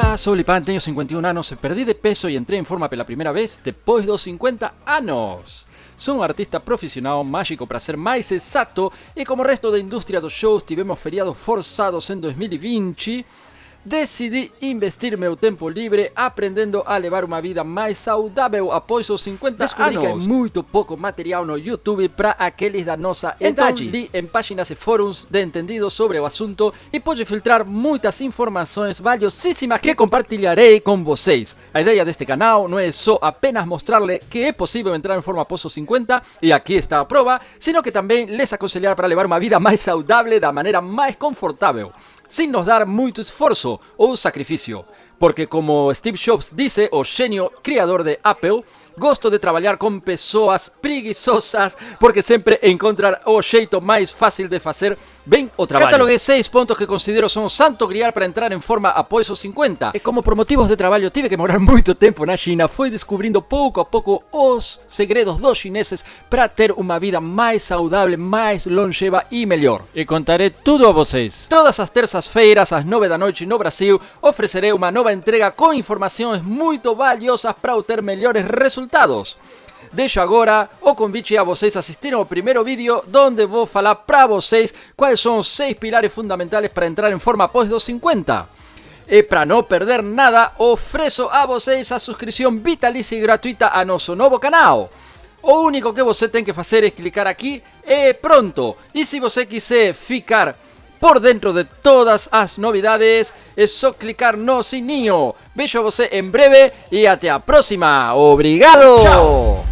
Olá, sou Lipan, tenho 51 anos, perdi de peso e entrei em forma pela primeira vez depois dos 50 anos. Sou um artista profissional mágico para ser mais exato e como resto da indústria dos shows tivemos feriados forçados em 2020, decidi investir meu tempo livre aprendendo a levar uma vida mais saudável após os 50 Descobri anos. que que é muito pouco material no YouTube para aqueles da nossa idade. idade. li em páginas e fóruns de entendidos sobre o assunto e pude filtrar muitas informações valiosíssimas que compartilharei com vocês. A ideia deste canal não é só apenas mostrarle que é possível entrar em forma após os 50 e aqui está a prova, sino que também les aconselhar para levar uma vida mais saudável da maneira mais confortável, sem nos dar muito esforço ou sacrifício. Porque como Steve Jobs disse, o gênio criador de Apple, gosto de trabalhar com pessoas preguiçosas porque sempre encontrar o jeito mais fácil de fazer bem o trabalho. Cataloguei seis pontos que considero são o santo grial para entrar em forma após os 50. E como por motivos de trabalho tive que morar muito tempo na China, fui descobrindo pouco a pouco os segredos dos chineses para ter uma vida mais saudável, mais longeva e melhor. E contaré tudo a vocês. Todas as terças-feiras, às 9 da noite no Brasil, oferecerei uma nova entrega com informações muito valiosas para obter melhores resultados. Deixo agora o convite a vocês assistirem ao primeiro vídeo, onde vou falar para vocês quais são os seis pilares fundamentais para entrar em forma após dos 50. E para não perder nada, ofereço a vocês a subscrição vitalícia e gratuita a nosso novo canal. O único que você tem que fazer é clicar aqui e pronto. E se você quiser ficar por dentro de todas as novidades, é só clicar no sininho. Vejo você em breve e até a próxima. Obrigado!